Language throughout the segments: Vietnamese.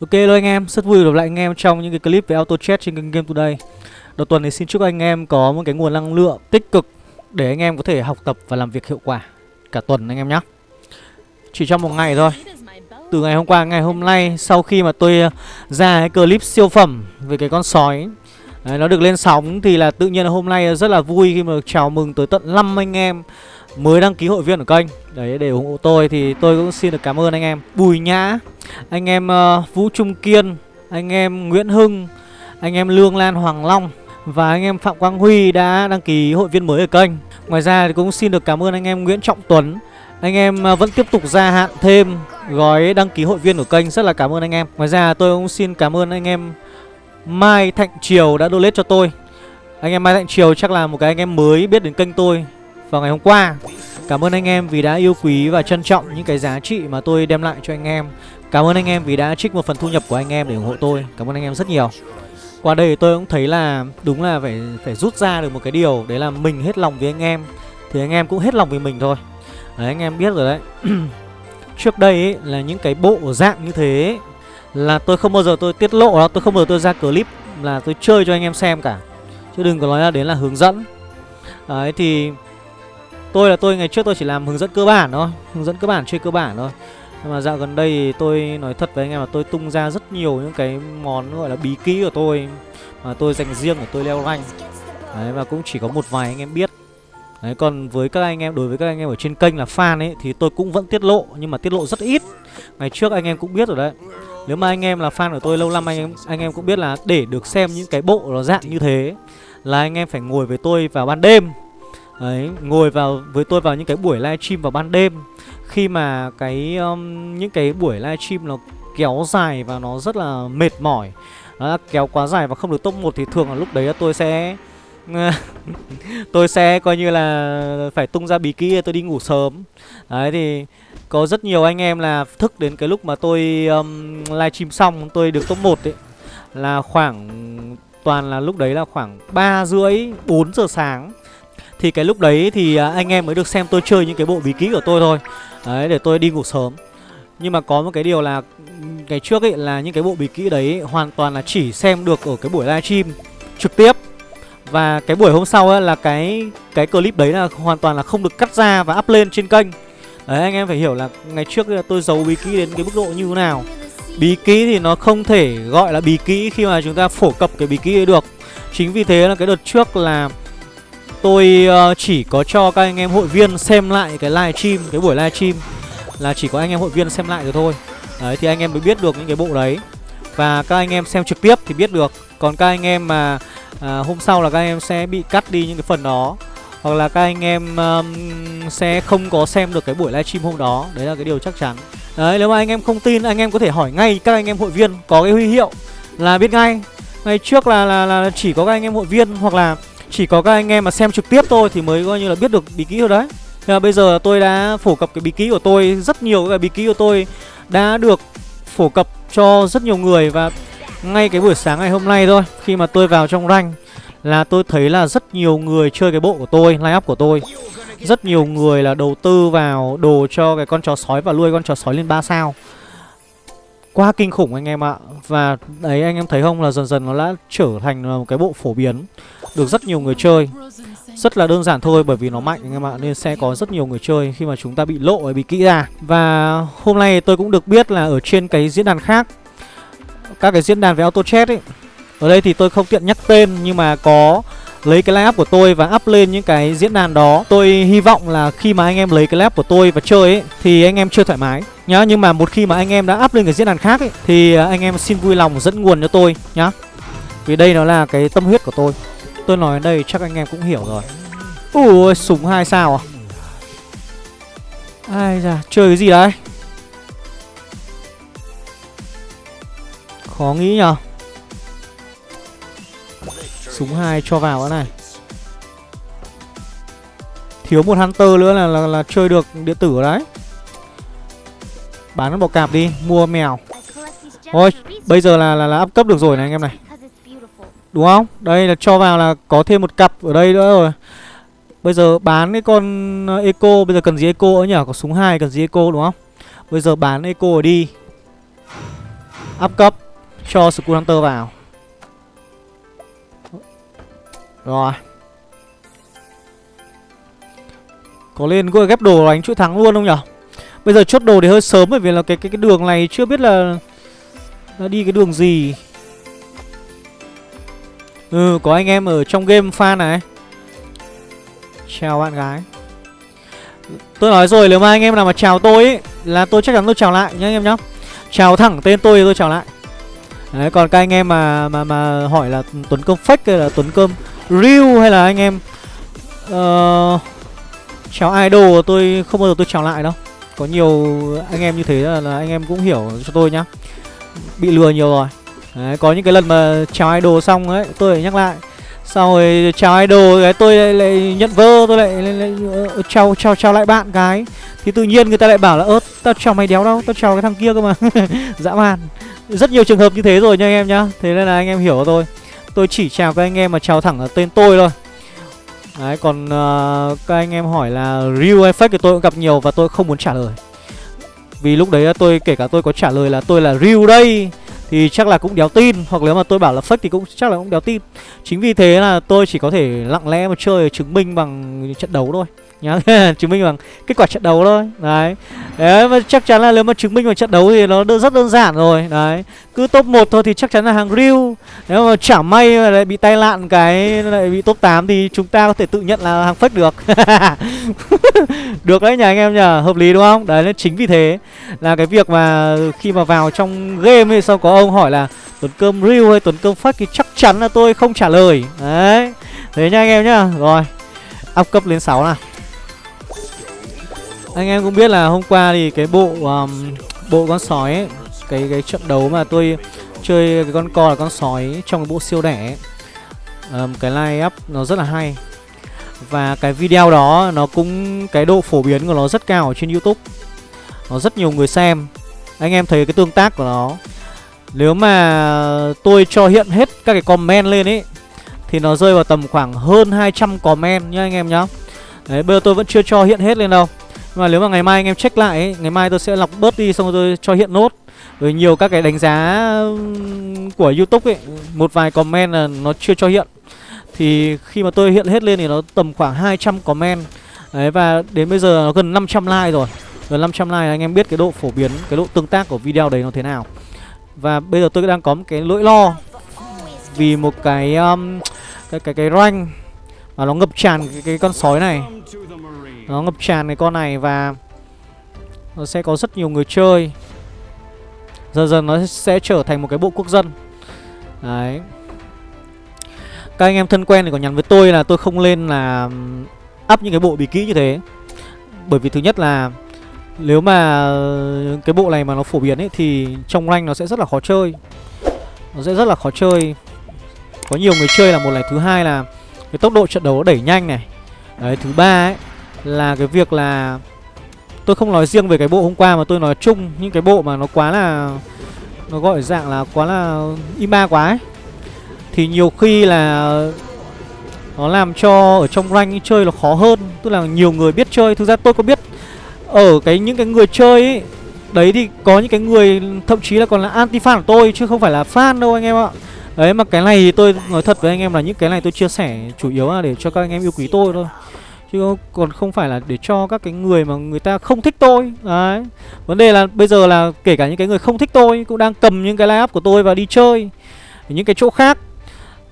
Ok hello anh em, rất vui gặp lại anh em trong những cái clip về auto chat trên kênh Game Today. Đầu tuần thì xin chúc anh em có một cái nguồn năng lượng tích cực Để anh em có thể học tập và làm việc hiệu quả cả tuần anh em nhé. Chỉ trong một ngày thôi. Từ ngày hôm qua ngày hôm nay sau khi mà tôi uh, ra cái clip siêu phẩm về cái con sói Đấy, Nó được lên sóng thì là tự nhiên là hôm nay rất là vui khi mà chào mừng tới tận 5 anh em mới đăng ký hội viên ở kênh. Đấy để ủng hộ tôi thì tôi cũng xin được cảm ơn anh em. Bùi Nhã. Anh em uh, Vũ Trung Kiên Anh em Nguyễn Hưng Anh em Lương Lan Hoàng Long Và anh em Phạm Quang Huy đã đăng ký hội viên mới ở kênh. Ngoài ra thì cũng xin được cảm ơn anh em Nguyễn Trọng Tuấn. Anh em ờ, vẫn tiếp tục gia hạn thêm gói đăng ký hội viên của kênh. Rất là cảm ơn anh em. Ngoài ra tôi cũng xin cảm ơn anh em Mai Thạnh Triều đã donate cho tôi. Anh em Mai Thạnh Triều chắc là một cái anh em mới biết đến kênh tôi vào ngày hôm qua. Cảm ơn anh em vì đã yêu quý và trân trọng những cái giá trị mà tôi đem lại cho anh em. Cảm ơn anh em vì đã trích một phần thu nhập của anh em để ủng hộ tôi. Cảm ơn anh em rất nhiều. Qua đây tôi cũng thấy là đúng là phải phải rút ra được một cái điều. Đấy là mình hết lòng với anh em Thì anh em cũng hết lòng với mình thôi. Đấy anh em biết rồi đấy. Trước đây ấy, là những cái bộ dạng như thế ấy, Là tôi không bao giờ tôi tiết lộ đó Tôi không bao giờ tôi ra clip là tôi chơi cho anh em xem cả. Chứ đừng có nói là đến là hướng dẫn. Đấy thì Tôi là tôi ngày trước tôi chỉ làm hướng dẫn cơ bản thôi. Hướng dẫn cơ bản chơi cơ bản thôi. Nhưng mà dạo gần đây thì tôi nói thật với anh em là tôi tung ra rất nhiều những cái món gọi là bí kỹ của tôi Mà tôi dành riêng để tôi leo rank. Đấy và cũng chỉ có một vài anh em biết. Đấy còn với các anh em, đối với các anh em ở trên kênh là fan ấy Thì tôi cũng vẫn tiết lộ nhưng mà tiết lộ rất ít. Ngày trước anh em cũng biết rồi đấy. Nếu mà anh em là fan của tôi lâu năm anh em anh em cũng biết là để được xem những cái bộ nó dạng như thế Là anh em phải ngồi với tôi vào ban đêm. Đấy, ngồi vào với tôi vào những cái buổi livestream vào ban đêm. Khi mà cái um, những cái buổi livestream nó kéo dài và nó rất là mệt mỏi Nó kéo quá dài và không được top 1 thì thường là lúc đấy tôi sẽ Tôi sẽ coi như là phải tung ra bí kíp tôi đi ngủ sớm. Đấy thì có rất nhiều anh em là thức đến cái lúc mà tôi um, livestream xong tôi được top 1 ấy Là khoảng toàn là lúc đấy là khoảng ba rưỡi 4 giờ sáng. Thì cái lúc đấy thì à, anh em mới được xem tôi chơi những cái bộ bí kíp của tôi thôi. Đấy, để tôi đi ngủ sớm. Nhưng mà có một cái điều là Ngày trước ấy, là những cái bộ bí kỹ đấy Hoàn toàn là chỉ xem được ở cái buổi livestream Trực tiếp. Và cái buổi hôm sau ấy là cái cái clip đấy là hoàn toàn là không được cắt ra và up lên trên kênh. Đấy, anh em phải hiểu là ngày trước là tôi giấu bí kỹ đến cái mức độ như thế nào. Bí kỹ thì nó không thể gọi là bí kỹ khi mà chúng ta phổ cập cái bí kỹ ấy được. Chính vì thế là cái đợt trước là Tôi uh, chỉ có cho các anh em hội viên xem lại cái live stream, cái buổi live stream là chỉ có anh em hội viên xem lại được thôi. Đấy thì anh em mới biết được những cái bộ đấy. Và các anh em xem trực tiếp thì biết được. Còn các anh em mà à, hôm sau là các anh em sẽ bị cắt đi những cái phần đó hoặc là các anh em um, sẽ không có xem được cái buổi livestream hôm đó Đấy là cái điều chắc chắn Đấy nếu mà anh em không tin anh em có thể hỏi ngay các anh em hội viên Có cái huy hiệu là biết ngay Ngày trước là, là, là chỉ có các anh em hội viên hoặc là chỉ có các anh em mà xem trực tiếp thôi thì mới coi như là biết được bí kíp rồi đấy. Thế là bây giờ tôi đã phổ cập cái bí kíp của tôi, Rất nhiều cái bí kíp của tôi đã được phổ cập cho rất nhiều người Và ngay cái buổi sáng ngày hôm nay thôi, Khi mà tôi vào trong rank Là tôi thấy là rất nhiều người chơi cái bộ của tôi, Line up của tôi. Rất nhiều người là đầu tư vào đồ cho cái con chó sói và nuôi con chó sói lên 3 sao. Quá kinh khủng anh em ạ. Và đấy, anh em thấy không? Là dần dần nó đã trở thành một cái bộ phổ biến được rất nhiều người chơi. Rất là đơn giản thôi, bởi vì nó mạnh anh em ạ, Nên sẽ có rất nhiều người chơi khi mà chúng ta bị lộ hay bị kỹ ra. Và hôm nay tôi cũng được biết là ở trên cái diễn đàn khác, Các cái diễn đàn về auto chat ấy, Ở đây thì tôi không tiện nhắc tên nhưng mà có lấy cái line của tôi và up lên những cái diễn đàn đó. Tôi hy vọng là khi mà anh em lấy cái line của tôi và chơi ấy, Thì anh em chưa thoải mái. Nhá, Nhưng mà một khi mà anh em đã up lên cái diễn đàn khác ấy, Thì anh em xin vui lòng dẫn nguồn cho tôi nhá. Vì đây nó là cái tâm huyết của tôi. Tôi nói đến đây chắc anh em cũng hiểu rồi. Ui súng hai sao à? Ai da chơi cái gì đấy? Khó nghĩ nhở Súng hai cho vào cái này. Thiếu một Hunter nữa là, là, là chơi được điện tử đấy. Bán nó bọc cạp đi Mua mèo. Thôi bây giờ là, là, là up cấp được rồi này anh em này. Đúng không? Đây là cho vào là có thêm một cặp ở đây nữa rồi Bây giờ bán cái con ờ, Eco, Bây giờ cần gì Eco nữa nhỉ? Có súng hai, cần gì Eco, đúng không? Bây giờ bán Eco đi Up cấp, Cho Skull Hunter vào Rồi Có lên gọi ghép đồ đánh chuỗi thắng luôn không nhở Bây giờ chốt đồ thì hơi sớm bởi vì là cái cái cái đường này chưa biết là là đi cái đường gì. Ừ, có anh em ở trong game fan này. Chào bạn gái. Tôi nói rồi nếu mà anh em nào mà chào tôi ý, là tôi chắc chắn tôi chào lại nhá anh em nhá. Chào thẳng tên tôi thì tôi chào lại. Đấy, còn các anh em mà mà mà hỏi là Tuấn Cơm fake hay là Tuấn Cơm real hay là anh em uh, chào idol tôi không bao giờ tôi chào lại đâu. Có nhiều anh em như thế là, là anh em cũng hiểu cho tôi nhá Bị lừa nhiều rồi Đấy, có những cái lần mà chào idol xong ấy Tôi lại nhắc lại. Sau rồi chào idol cái tôi lại, lại nhận vơ Tôi lại, lại, lại chào, chào chào lại bạn cái. Thì tự nhiên người ta lại bảo là ớt tao chào mày đéo đâu Tao chào cái thằng kia cơ mà. Dã man. Rất nhiều trường hợp như thế rồi nha anh em nhá. Thế nên là anh em hiểu tôi Tôi chỉ chào các anh em mà chào thẳng ở tên tôi thôi. Đấy còn uh, các anh em hỏi là real effect thì tôi cũng gặp nhiều và tôi không muốn trả lời. Vì lúc đấy tôi kể cả tôi có trả lời là tôi là real đây. Thì chắc là cũng đéo tin, Hoặc nếu mà tôi bảo là fake thì cũng chắc là cũng đéo tin. Chính vì thế là tôi chỉ có thể lặng lẽ mà chơi chứng minh bằng trận đấu thôi nhá, chứng minh bằng kết quả trận đấu thôi. Đấy. Đấy, mà chắc chắn là nếu mà chứng minh bằng trận đấu thì nó rất đơn giản rồi. Đấy. Cứ top 1 thôi thì chắc chắn là hàng real nếu mà chả may mà lại bị tai nạn cái, lại bị top 8 thì chúng ta có thể tự nhận là hàng fake được. Được đấy nhà anh em nhờ hợp lý đúng không? Đấy, nên chính vì thế là cái việc mà khi mà vào trong game thì sau có ông hỏi là tuần cơm real hay tuần cơm fake? thì chắc chắn là tôi không trả lời. Đấy. Thế nha anh em nhá. Rồi. Up cấp lên 6 nào anh em cũng biết là hôm qua thì cái bộ um, bộ con sói ấy, cái cái trận đấu mà tôi chơi cái con co là con sói trong cái bộ siêu đẻ ấy, um, cái line up nó rất là hay. Và cái video đó nó cũng cái độ phổ biến của nó rất cao ở trên YouTube. Nó rất nhiều người xem. Anh em thấy cái tương tác của nó. Nếu mà tôi cho hiện hết các cái comment lên ấy thì nó rơi vào tầm khoảng hơn 200 comment nhá anh em nhá. Đấy bây giờ tôi vẫn chưa cho hiện hết lên đâu mà nếu mà ngày mai anh em check lại ấy, Ngày mai tôi sẽ lọc bớt đi xong rồi tôi cho hiện nốt. Rồi nhiều các cái đánh giá của Youtube ấy Một vài comment là nó chưa cho hiện. Thì khi mà tôi hiện hết lên thì nó tầm khoảng 200 comment. Đấy và đến bây giờ nó gần 500 like rồi. Gần 500 like anh em biết cái độ phổ biến Cái độ tương tác của video đấy nó thế nào. Và bây giờ tôi đang có một cái lỗi lo Vì một cái um, cái cái cái rank mà nó ngập tràn cái, cái con sói này nó ngập tràn cái con này và Nó sẽ có rất nhiều người chơi. Dần dần nó sẽ trở thành một cái bộ quốc dân. Đấy. Các anh em thân quen thì có nhắn với tôi là tôi không lên là Up những cái bộ bí kỹ như thế. Bởi vì thứ nhất là Nếu mà cái bộ này mà nó phổ biến ấy Thì trong rank nó sẽ rất là khó chơi. Nó sẽ rất là khó chơi. Có nhiều người chơi là một này Thứ hai là cái tốc độ trận đấu nó đẩy nhanh này. Đấy, thứ ba ấy là cái việc là tôi không nói riêng về cái bộ hôm qua mà tôi nói chung những cái bộ mà nó quá là, nó gọi dạng là quá là ima quá ấy. Thì nhiều khi là nó làm cho ở trong rank chơi nó khó hơn, tức là nhiều người biết chơi. Thực ra tôi có biết ở cái những cái người chơi ấy, đấy thì có những cái người, thậm chí là còn là anti fan của tôi chứ không phải là fan đâu anh em ạ. Đấy, mà cái này thì tôi nói thật với anh em là những cái này tôi chia sẻ chủ yếu là để cho các anh em yêu quý tôi thôi. Chứ còn không phải là để cho các cái người mà người ta không thích tôi. Đấy. Vấn đề là bây giờ là kể cả những cái người không thích tôi Cũng đang cầm những cái line up của tôi và đi chơi Những cái chỗ khác.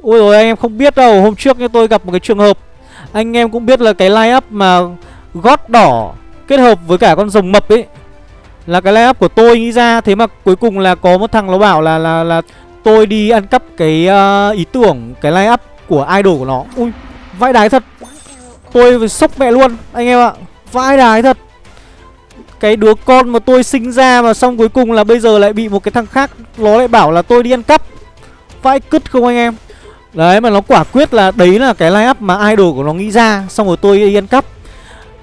Ôi rồi anh em không biết đâu Hôm trước tôi gặp một cái trường hợp Anh em cũng biết là cái line up mà Gót đỏ kết hợp với cả con rồng mập ấy Là cái line up của tôi nghĩ ra. Thế mà cuối cùng là có một thằng nó bảo là là là tôi đi ăn cắp cái uh, ý tưởng Cái line up của idol của nó. Ui vãi đái thật. Tôi sốc mẹ luôn anh em ạ. Vãi đái thật. Cái đứa con mà tôi sinh ra mà xong cuối cùng là bây giờ lại bị một cái thằng khác Nó lại bảo là tôi đi ăn cắp. Vãi cứt không anh em? Đấy mà nó quả quyết là đấy là cái line up mà idol của nó nghĩ ra Xong rồi tôi đi ăn cắp.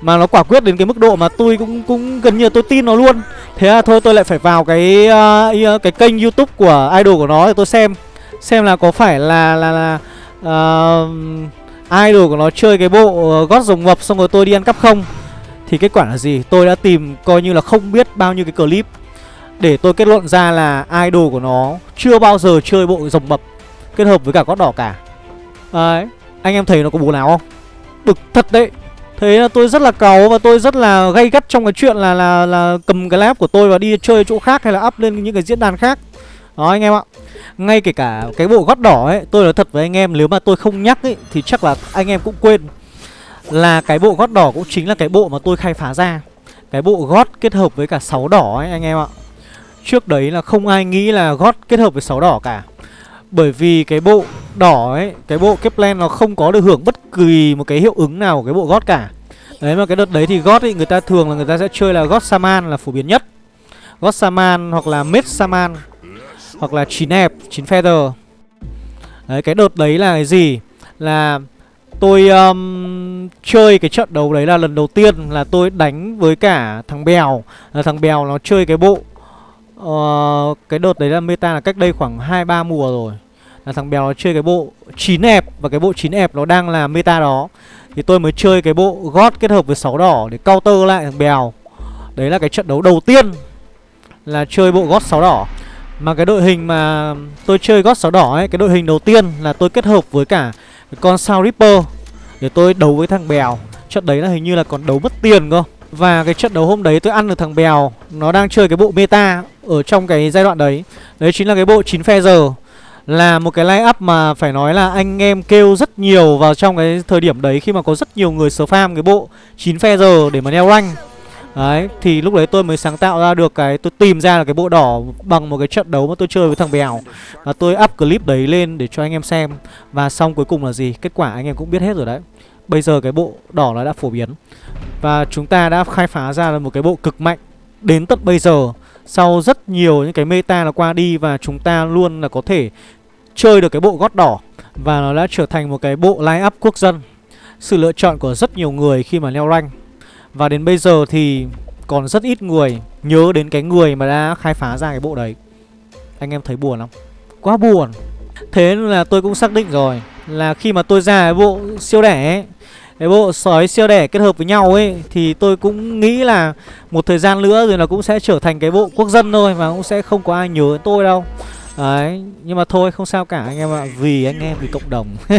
Mà nó quả quyết đến cái mức độ mà tôi cũng cũng gần như tôi tin nó luôn. Thế là thôi tôi lại phải vào cái uh, cái kênh youtube của idol của nó để tôi xem. Xem là có phải là là là uh, idol của nó chơi cái bộ ờ, gót rồng mập xong rồi tôi đi ăn cắp không? Thì kết quả là gì? Tôi đã tìm coi như là không biết bao nhiêu cái clip. Để tôi kết luận ra là idol của nó Chưa bao giờ chơi bộ rồng mập Kết hợp với cả gót đỏ cả. Đấy. Anh em thấy nó có bố nào không? Bực thật đấy. Thế là tôi rất là cáu và tôi rất là gay gắt trong cái chuyện là là là cầm cái lab của tôi và đi chơi chỗ khác hay là up lên những cái diễn đàn khác. Đó anh em ạ. Ngay kể cả cái bộ gót đỏ ấy, tôi nói thật với anh em nếu mà tôi không nhắc ấy thì chắc là anh em cũng quên. Là cái bộ gót đỏ cũng chính là cái bộ mà tôi khai phá ra. Cái bộ gót kết hợp với cả sáu đỏ ấy anh em ạ. Trước đấy là không ai nghĩ là gót kết hợp với sáu đỏ cả. Bởi vì cái bộ đỏ ấy Cái bộ Kepler nó không có được hưởng bất kỳ một cái hiệu ứng nào của cái bộ gót cả Đấy mà cái đợt đấy thì gót ấy người ta thường là người ta sẽ chơi là gót Saman là phổ biến nhất Gót Saman hoặc là Mết Saman hoặc là chín ép, chín feather. Đấy cái đợt đấy là cái gì? Là tôi um, chơi cái trận đấu đấy là lần đầu tiên là tôi đánh với cả thằng Bèo. Là Thằng Bèo nó chơi cái bộ uh, Cái đợt đấy là meta là cách đây khoảng 2-3 mùa rồi. Là thằng Bèo nó chơi cái bộ chín ép và cái bộ chín ép nó đang là meta đó. Thì tôi mới chơi cái bộ gót kết hợp với sáu đỏ để counter lại thằng Bèo. Đấy là cái trận đấu đầu tiên là chơi bộ gót sáu đỏ. Mà cái đội hình mà tôi chơi gót sáu đỏ ấy, cái đội hình đầu tiên là tôi kết hợp với cả con sao Ripper để tôi đấu với thằng Bèo. Trận đấy là hình như là còn đấu mất tiền cơ. Và cái trận đấu hôm đấy tôi ăn được thằng Bèo Nó đang chơi cái bộ meta Ở trong cái giai đoạn đấy Đấy chính là cái bộ 9 phe giờ là một cái line up mà phải nói là anh em kêu rất nhiều vào trong cái thời điểm đấy khi mà có rất nhiều người spam cái bộ 9 phe giờ để mà leo rank. Đấy, thì lúc đấy tôi mới sáng tạo ra được cái tôi tìm ra là cái bộ đỏ bằng một cái trận đấu mà tôi chơi với thằng Bèo. Và tôi up clip đấy lên để cho anh em xem và xong cuối cùng là gì? Kết quả anh em cũng biết hết rồi đấy. Bây giờ cái bộ đỏ nó đã phổ biến và chúng ta đã khai phá ra là một cái bộ cực mạnh đến tận bây giờ sau rất nhiều những cái meta là qua đi và chúng ta luôn là có thể chơi được cái bộ gót đỏ và nó đã trở thành một cái bộ line up quốc dân. Sự lựa chọn của rất nhiều người khi mà leo rank. Và đến bây giờ thì còn rất ít người nhớ đến cái người mà đã khai phá ra cái bộ đấy. Anh em thấy buồn không? Quá buồn. Thế nên là tôi cũng xác định rồi là khi mà tôi ra cái bộ siêu đẻ ấy, cái bộ sói siêu đẻ kết hợp với nhau ấy Thì tôi cũng nghĩ là một thời gian nữa rồi là cũng sẽ trở thành cái bộ quốc dân thôi Và cũng sẽ không có ai nhớ đến tôi đâu Đấy, nhưng mà thôi không sao cả anh em ạ. Vì anh em, vì cộng đồng.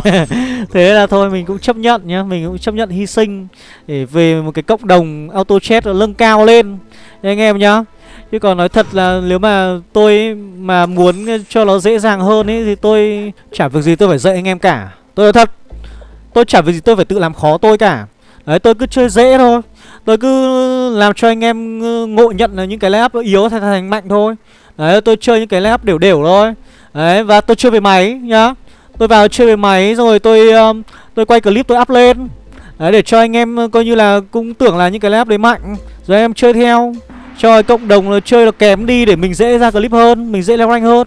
Thế là thôi mình cũng chấp nhận nhá. Mình cũng chấp nhận hy sinh Để về một cái cộng đồng auto chat lưng cao lên. Anh em nhá. Chứ còn nói thật là nếu mà tôi mà muốn cho nó dễ dàng hơn ấy Thì tôi chả việc gì tôi phải dạy anh em cả. Tôi nói thật Tôi chả việc gì tôi phải tự làm khó tôi cả. Đấy tôi cứ chơi dễ thôi. Tôi cứ làm cho anh em ngộ nhận là những cái lab yếu thành thành mạnh thôi. Đấy tôi chơi những cái lab đều đều thôi. Đấy và tôi chơi về máy nhá. Tôi vào chơi về máy rồi tôi um, tôi quay clip tôi up lên. Đấy để cho anh em ờ, coi như là cũng tưởng là những cái lab đấy mạnh. Rồi em chơi theo. Cho cộng đồng là chơi là kém đi để mình dễ ra clip hơn Mình dễ leo rank hơn.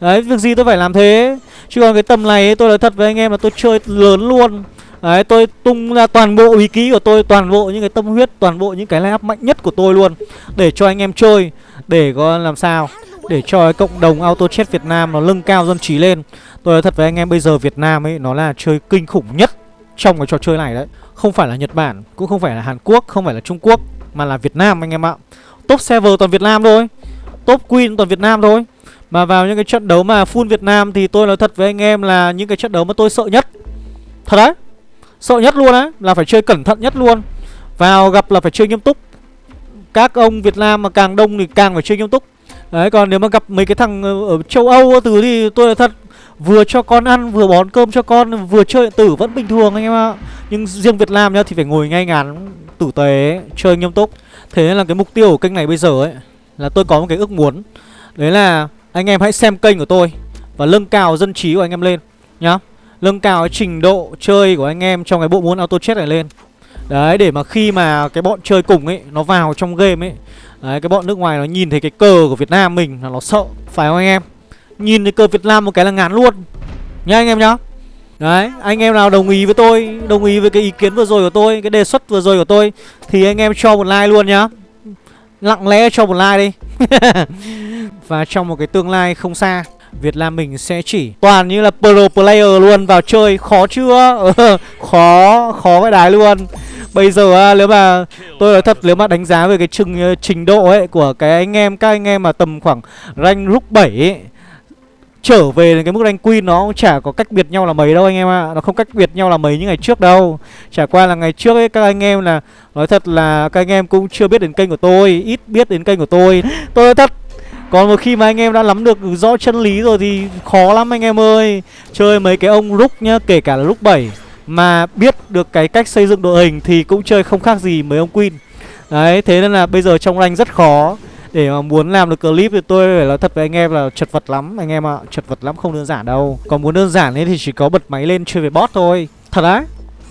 Đấy việc gì tôi phải làm thế? Chứ còn cái tầm này tôi nói thật với anh em là tôi chơi lớn luôn. Đấy, tôi tung ra toàn bộ ý ký của tôi, Toàn bộ những cái tâm huyết, Toàn bộ những cái line up mạnh nhất của tôi luôn, Để cho anh em chơi, Để có làm sao? Để cho cái cộng đồng auto chat Việt Nam Nó lưng cao dân trí lên. Tôi nói thật với anh em, bây giờ Việt Nam ấy, Nó là chơi kinh khủng nhất Trong cái trò chơi này đấy. Không phải là Nhật Bản, Cũng không phải là Hàn Quốc, Không phải là Trung Quốc, Mà là Việt Nam anh em ạ. Top server toàn Việt Nam thôi, Top Queen toàn Việt Nam thôi. Mà vào những cái trận đấu mà full Việt Nam thì tôi nói thật với anh em là những cái trận đấu mà tôi sợ nhất. Thật đấy. Sợ nhất luôn đấy Là phải chơi cẩn thận nhất luôn. Vào gặp là phải chơi nghiêm túc. Các ông Việt Nam mà càng đông thì càng phải chơi nghiêm túc. Đấy, còn nếu mà gặp mấy cái thằng ở châu Âu từ thì tôi là thật, Vừa cho con ăn, vừa bón cơm cho con, Vừa chơi điện tử vẫn bình thường anh em ạ. Nhưng riêng Việt Nam nhá, thì phải ngồi ngay ngắn, Tử tế, chơi nghiêm túc. Thế nên là cái mục tiêu của kênh này bây giờ ấy, Là tôi có một cái ước muốn. Đấy là anh em hãy xem kênh của tôi Và nâng cao dân trí của anh em lên Nhá. Nâng cao cái trình độ chơi của anh em Trong cái bộ môn auto chess này lên. Đấy để mà khi mà cái bọn chơi cùng ấy Nó vào trong game ấy Đấy cái bọn nước ngoài nó nhìn thấy cái cờ của Việt Nam mình Là nó sợ Phải không anh em? Nhìn thấy cờ Việt Nam một cái là ngán luôn. Nhá anh em nhá. Đấy, anh em nào đồng ý với tôi Đồng ý với cái ý kiến vừa rồi của tôi Cái đề xuất vừa rồi của tôi Thì anh em cho một like luôn nhá. Lặng lẽ cho một like đi. Và trong một cái tương lai không xa. Việt Nam mình sẽ chỉ toàn như là pro player luôn vào chơi Khó chưa? khó, khó cái đái luôn Bây giờ à, nếu mà tôi nói thật nếu mà đánh giá về cái trình ờ, trình độ ấy của cái anh em các anh em mà tầm khoảng rank rúc 7 ấy trở về đến cái mức rank queen nó cũng chả có cách biệt nhau là mấy đâu anh em ạ. À. Nó không cách biệt nhau là mấy như ngày trước đâu. Chả qua là ngày trước ấy các anh em là nói thật là các anh em cũng chưa biết đến kênh của tôi, ít biết đến kênh của tôi. Tôi nói thật còn một khi mà anh em đã nắm được rõ chân lý rồi thì khó lắm anh em ơi. Chơi mấy cái ông rúc nhá, kể cả là rúc 7 Mà biết được cái cách xây dựng đội hình thì cũng chơi không khác gì mấy ông Queen. Đấy, thế nên là bây giờ trong rank rất khó. Để mà muốn làm được clip thì tôi phải nói thật với anh em là chật vật lắm. Anh em ạ chật vật lắm không đơn giản đâu. Còn muốn đơn giản ấy thì chỉ có bật máy lên chơi với bot thôi. Thật đấy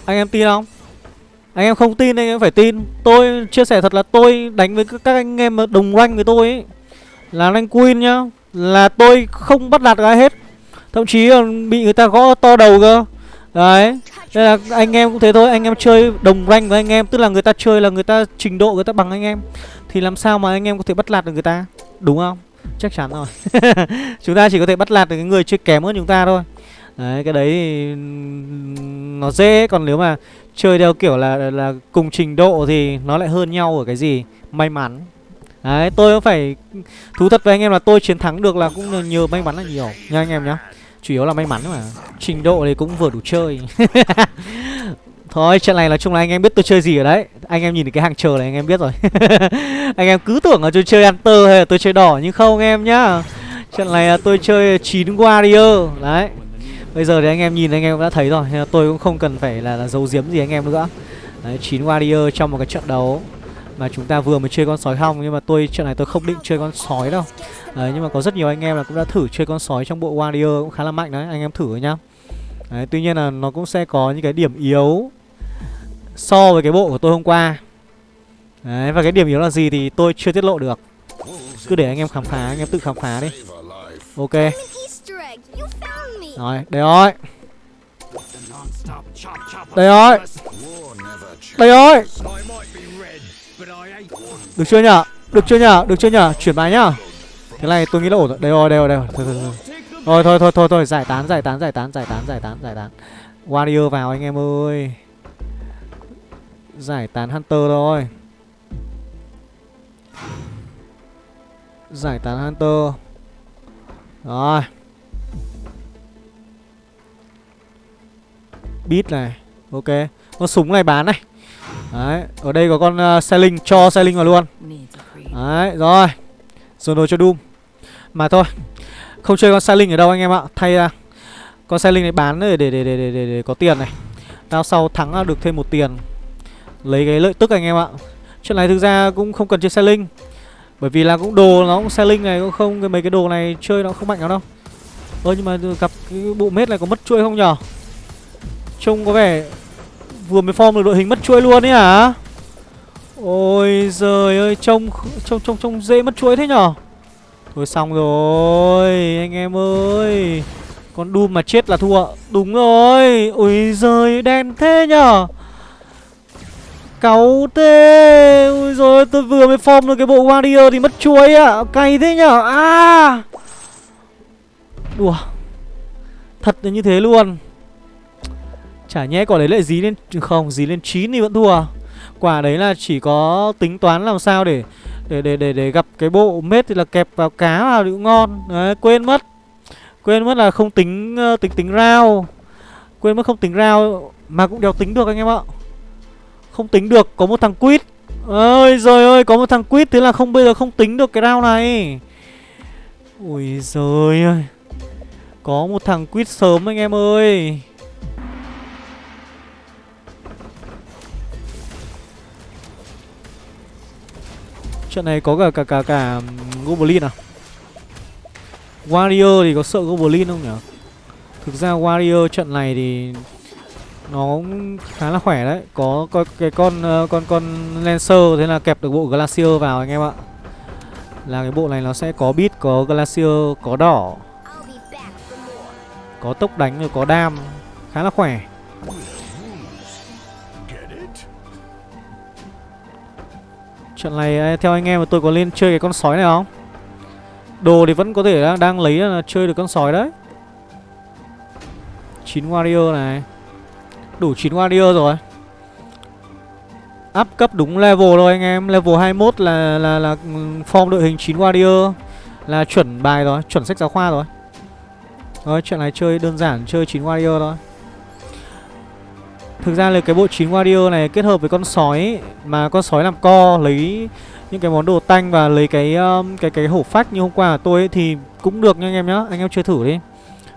anh em tin không? Anh em không tin anh em phải tin. Tôi chia sẻ thật là tôi đánh với các anh em đồng rank với tôi ấy là rank queen nhá, là tôi không bắt đạt ai hết. Thậm chí còn bị người ta gõ to đầu cơ. Đấy đây là anh em cũng thế thôi, anh em chơi đồng rank với anh em, tức là người ta chơi là người ta trình độ người ta bằng anh em. Thì làm sao mà anh em có thể bắt lạt được người ta, đúng không? Chắc chắn rồi. Chúng ta chỉ có thể bắt lạt được cái người chơi kém hơn chúng ta thôi. Đấy, cái đấy thì nó dễ, còn nếu mà chơi theo kiểu là là cùng trình độ thì nó lại hơn nhau ở cái gì? May mắn đấy tôi cũng phải thú thật với anh em là tôi chiến thắng được là cũng nhờ may mắn là nhiều. Nha anh em nhá. Chủ yếu là may mắn mà. Trình độ thì cũng vừa đủ chơi. Thôi trận này nói chung là anh em biết tôi chơi gì ở đấy. Anh em nhìn cái hàng chờ này anh em biết rồi. Anh em cứ tưởng là tôi chơi Hunter hay là tôi chơi đỏ Nhưng không anh em nhá. Trận này là tôi chơi 9 Warrior. Đấy. Bây giờ thì anh em nhìn anh em đã thấy rồi. Tôi cũng không cần phải là, là giấu giếm gì anh em nữa. Đấy 9 Warrior trong một cái trận đấu. Mà chúng ta vừa mới chơi con sói hong Nhưng mà tôi trận này tôi không định chơi con sói đâu. Đấy nhưng mà có rất nhiều anh em là cũng đã thử chơi con sói trong bộ Warrior Cũng khá là mạnh đấy anh em thử nhá. Đấy, tuy nhiên là nó cũng sẽ có những cái điểm yếu so với cái bộ của tôi hôm qua. Đấy, và cái điểm yếu là gì thì tôi chưa tiết lộ được. Cứ để anh em khám phá, anh em tự khám phá đi. Ok. Rồi, đây rồi. Đây rồi. Đây rồi. Được chưa nhở? Được chưa nhở? Được chưa nhở? Chuyển bài nhá. Thế này tôi nghĩ là ổn rồi. Đây rồi, đây rồi, đây rồi. Thôi, thôi, thôi. Thôi, thôi, thôi, thôi, thôi, giải tán, giải tán, giải tán, giải tán, giải tán, giải tán. Warrior vào anh em ơi. Giải tán Hunter thôi. Giải tán Hunter. Rồi. Beat này. Ok. Con súng này bán này. Đấy Ở đây có con à, uh, linh Cho Selling vào luôn. Đấy Rồi. Rồi đồ cho Doom. Mà thôi Không chơi con Selling ở đâu anh em ạ. Thay ra Con linh này bán để để, để, để, để, để có tiền này. Đao sau thắng à, được thêm một tiền. Lấy cái lợi tức anh em ạ. Chuyện này thực ra cũng không cần chơi selling Bởi vì là cũng đồ nó cũng selling này cũng không cái Mấy cái đồ này chơi nó không mạnh lắm đâu. Ơ nhưng mà gặp cái bộ mết này có mất chuỗi không nhở? Trông có vẻ Vừa mới form được đội hình mất chuỗi luôn ấy hả? Ôi giời ơi, Trông trông trông trông dễ mất chuỗi thế nhở? Thôi xong rồi, Anh em ơi. Con Doom mà chết là thua. Đúng rồi. Ôi giời, đen thế nhở? Cáu thế. Ôi rồi tôi vừa mới form được cái bộ warrior thì mất chuỗi ạ. À. Cay thế nhở? À! Đùa. Thật là như thế luôn. Chả nhẽ quả đấy lại dí lên Không dí lên 9 thì vẫn thua à? Quả đấy là chỉ có tính toán làm sao để Để để để, để gặp cái bộ mết thì là kẹp vào cá vào thì cũng ngon. Đấy quên mất. Quên mất là không tính ờ, tính tính rau Quên mất không tính rau Mà cũng đéo tính được anh em ạ. Không tính được Có một thằng quýt. Ơi rồi ơi Có một thằng quýt Thế là không bây giờ không tính được cái round này. Ui giời ơi. Có một thằng quýt sớm anh em ơi. Trận này có cả cả cả cả Goblin à? Warrior thì có sợ Goblin không nhỉ? Thực ra Warrior trận này thì nó cũng khá là khỏe đấy. Có, có cái con uh, con con lancer thế là kẹp được bộ glacier vào anh em ạ. Là cái bộ này nó sẽ có bit có glacier có đỏ có tốc đánh rồi có đam. Khá là khỏe trận này à, theo anh em tôi có lên chơi cái con sói này không? Đồ thì vẫn có thể đang, đang lấy là chơi được con sói đấy. 9 warrior này. Đủ 9 warrior rồi. Up cấp đúng level rồi anh em. Level 21 là là là ừ, form đội hình 9 warrior. Là chuẩn bài rồi, chuẩn sách giáo khoa rồi. Rồi chuyện này chơi đơn giản, chơi 9 warrior thôi. Thực ra là cái bộ 9 warrior này kết hợp với con sói Mà con sói làm co lấy những cái món đồ tanh và lấy cái um, cái cái hổ phách như hôm qua của tôi ấy, thì cũng được nha anh em nhá. Anh em chơi thử đi.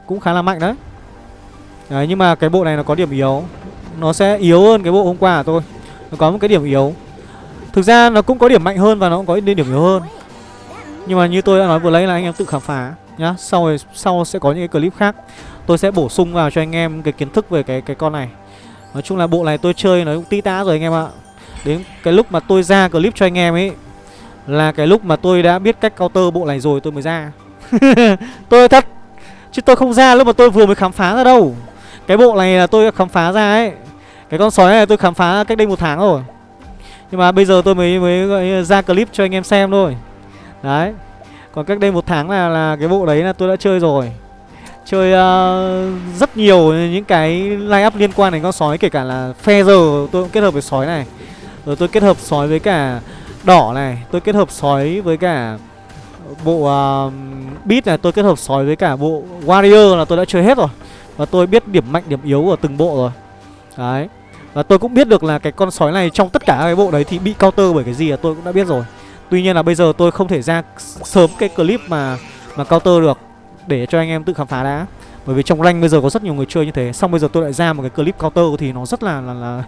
Cũng khá là mạnh đấy. Đấy nhưng mà cái bộ này nó có điểm yếu. Nó sẽ yếu hơn cái bộ hôm qua của tôi. Nó có một cái điểm yếu. Thực ra nó cũng có điểm mạnh hơn và nó cũng có điểm yếu hơn. Nhưng mà như tôi đã nói vừa lấy là anh em tự khám phá nhá. Sau sau sẽ có những cái clip khác. Tôi sẽ bổ sung vào cho anh em cái kiến thức về cái cái con này. Nói chung là bộ này tôi chơi nó cũng tí tá rồi anh em ạ. Đến cái lúc mà tôi ra clip cho anh em ấy, Là cái lúc mà tôi đã biết cách counter bộ này rồi tôi mới ra. Tôi thật, Chứ tôi không ra lúc mà tôi vừa mới khám phá ra đâu. Cái bộ này là tôi khám phá ra ấy. Cái con sói này tôi khám phá cách đây một tháng rồi. Nhưng mà bây giờ tôi mới mới ra clip cho anh em xem thôi. Đấy. Còn cách đây một tháng là là cái bộ đấy là tôi đã chơi rồi. Chơi uh, rất nhiều những cái line up liên quan đến con sói Kể cả là Feather tôi cũng kết hợp với sói này. Rồi tôi kết hợp sói với cả đỏ này Tôi kết hợp sói với cả bộ uh, beat này Tôi kết hợp sói với cả bộ warrior là tôi đã chơi hết rồi. Và tôi biết điểm mạnh điểm yếu của từng bộ rồi. Đấy. Và tôi cũng biết được là cái con sói này trong tất cả cái bộ đấy thì bị counter bởi cái gì là tôi cũng đã biết rồi. Tuy nhiên là bây giờ tôi không thể ra sớm cái clip mà mà counter được để cho anh em tự khám phá đã. Bởi vì trong rank bây giờ có rất nhiều người chơi như thế xong bây giờ tôi lại ra một cái clip counter thì nó rất là là, là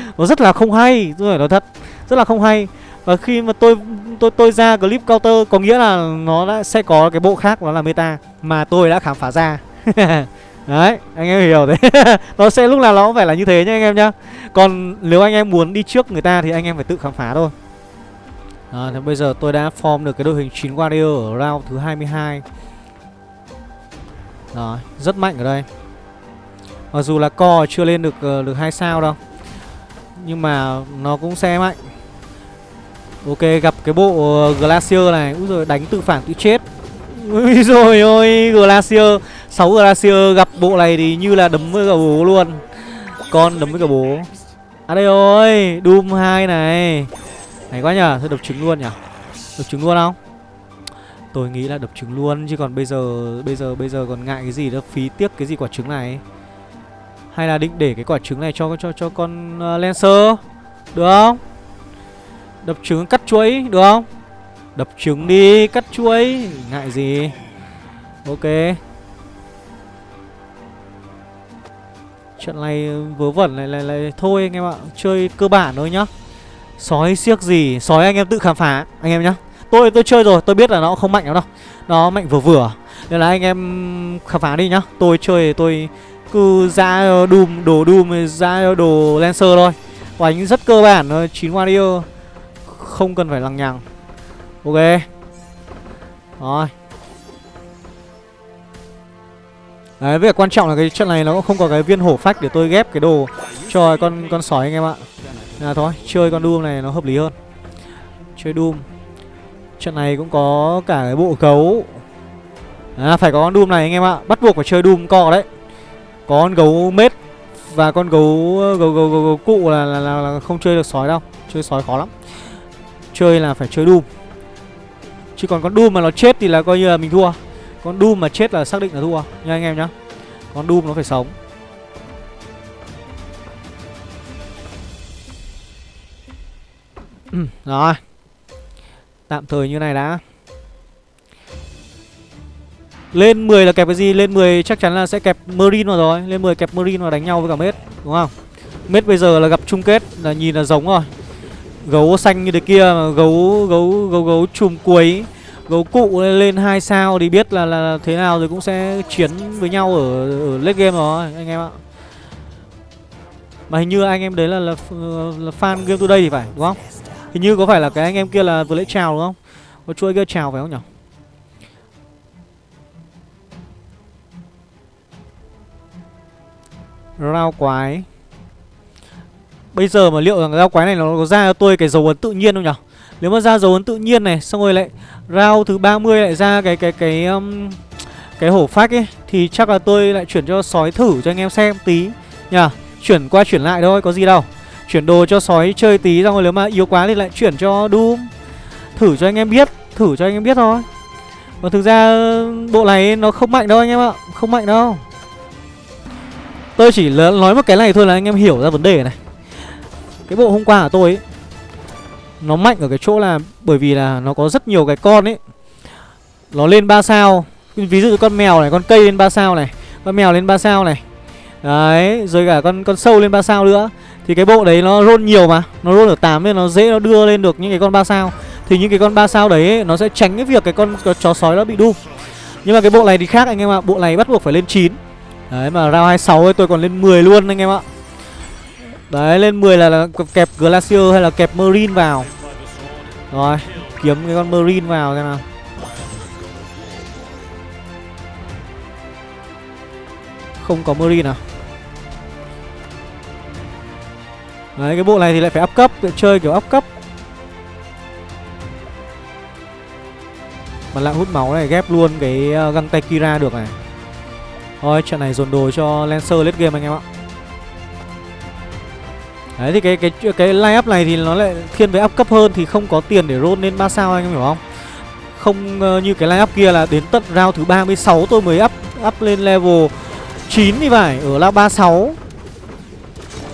nó rất là không hay tôi phải nói thật rất là không hay. Và khi mà tôi tôi tôi ra clip counter có nghĩa là nó đã sẽ có cái bộ khác nó là meta mà tôi đã khám phá ra. Đấy anh em hiểu đấy nó sẽ lúc nào nó cũng phải là như thế nhá anh em nhá. Còn nếu anh em muốn đi trước người ta thì anh em phải tự khám phá thôi. À, thì bây giờ tôi đã form được cái đội hình 9 warrior ở round thứ 22 rồi, rất mạnh ở đây. Mặc dù là co chưa lên được uh, được hai sao đâu Nhưng mà nó cũng xe mạnh. Ok, gặp cái bộ uh, Glacier này. Úi rồi đánh tự phản tự chết. Úi rồi ôi, Glacier 6 Glacier gặp bộ này thì như là đấm với cả bố luôn. Con đấm với cả bố. À đây ơi, Doom 2 này. Này quá nhở, thôi đập trứng luôn nhở, Đập trứng luôn không? Tôi nghĩ là đập trứng luôn chứ còn bây giờ bây giờ bây giờ còn ngại cái gì đó phí tiếc cái gì quả trứng này. Hay là định để cái quả trứng này cho cho cho con uh, Lancer được không? Đập trứng cắt chuối được không? Đập trứng đi, cắt chuối, ngại gì. Ok. Trận này vớ vẩn này lại lại thôi anh em ạ, chơi cơ bản thôi nhá. Sói siếc gì, sói anh em tự khám phá anh em nhá. Tôi tôi chơi rồi, tôi biết là nó không mạnh lắm đâu. Nó mạnh vừa vừa. Nên là anh em khám phá đi nhá. Tôi chơi tôi cứ ra Doom, đồ Doom, ra đồ Lancer thôi. Đánh rất cơ bản thôi, 9 warrior. Không cần phải lằng nhằng. Ok. Rồi. Đấy, việc quan trọng là cái trận này nó cũng không có cái viên hổ phách để tôi ghép cái đồ cho con con sói anh em ạ. Là thôi, chơi con Doom này nó hợp lý hơn. Chơi Doom. Trận này cũng có cả cái bộ gấu. À phải có con Doom này anh em ạ. Bắt buộc phải chơi Doom co đấy. Có con gấu mết Và con gấu gấu, gấu, gấu, gấu, cụ là, là, là, là không chơi được sói đâu. Chơi sói khó lắm. Chơi là phải chơi Doom. Chứ còn con Doom mà nó chết thì là coi như là mình thua. Con Doom mà chết là xác định là thua. Nha anh em nhá. Con Doom nó phải sống. Rồi. Tạm thời như này đã Lên 10 là kẹp cái gì? Lên 10 chắc chắn là sẽ kẹp Marine vào rồi Lên 10 kẹp Marine vào đánh nhau với cả Mết Đúng không? Mết bây giờ là gặp chung kết Là nhìn là giống rồi Gấu xanh như thế kia mà gấu gấu gấu gấu chùm cuối Gấu cụ lên 2 sao thì biết là, là thế nào rồi cũng sẽ chiến với nhau ở, ở late game rồi anh em ạ Mà hình như anh em đấy là, là, là fan game today thì phải đúng không? Hình như có phải là cái anh em kia là vừa lễ chào đúng không? Có chuỗi kia chào phải không nhỉ? Rao quái Bây giờ mà liệu rằng rao quái này nó có ra cho tôi cái dấu ấn tự nhiên không nhỉ? Nếu mà ra dấu ấn tự nhiên này Xong rồi lại rao thứ 30 lại ra cái cái cái um, cái hổ phách ấy Thì chắc là tôi lại chuyển cho sói thử cho anh em xem tí Nhỉ? Chuyển qua chuyển lại thôi có gì đâu Chuyển đồ cho sói chơi tí Xong rồi nếu mà yếu quá thì lại chuyển cho Doom. Thử cho anh em biết Thử cho anh em biết thôi. Và thực ra ừ, bộ này nó không mạnh đâu anh em ạ Không mạnh đâu. Tôi chỉ nói một cái này thôi là anh em hiểu ra vấn đề này. Cái bộ hôm qua của tôi ấy Nó mạnh ở cái chỗ là Bởi vì là nó có rất nhiều cái con ấy. Nó lên 3 sao. Ví dụ con mèo này, con cây lên 3 sao này Con mèo lên 3 sao này. Đấy, rồi cả con con sâu lên 3 sao nữa. Thì cái bộ đấy nó roll nhiều mà Nó roll ở 8 nên nó dễ nó đưa lên được những cái con 3 sao. Thì những cái con 3 sao đấy ấy, nó sẽ tránh cái việc cái con chó sói nó bị đu. Nhưng mà cái bộ này thì khác anh em ạ Bộ này bắt buộc phải lên 9 Đấy mà round 26 ấy tôi còn lên 10 luôn anh em ạ. Đấy lên 10 là, là kẹp Glacier hay là kẹp Marine vào. Rồi kiếm cái con Marine vào xem nào. Không có Marine à? Đấy cái bộ này thì lại phải up cấp Chơi kiểu up cấp Mà lại hút máu này ghép luôn cái ờ, găng tay Kira được này Thôi trận này dồn đồ cho Lancer late game anh em ạ Đấy thì cái cái cái line up này thì nó lại thiên về up cấp hơn thì không có tiền để roll lên 3 sao anh em hiểu không? Không uh, như cái line up kia là đến tận round thứ 36 tôi mới up up lên level 9 thì phải, ở là 36.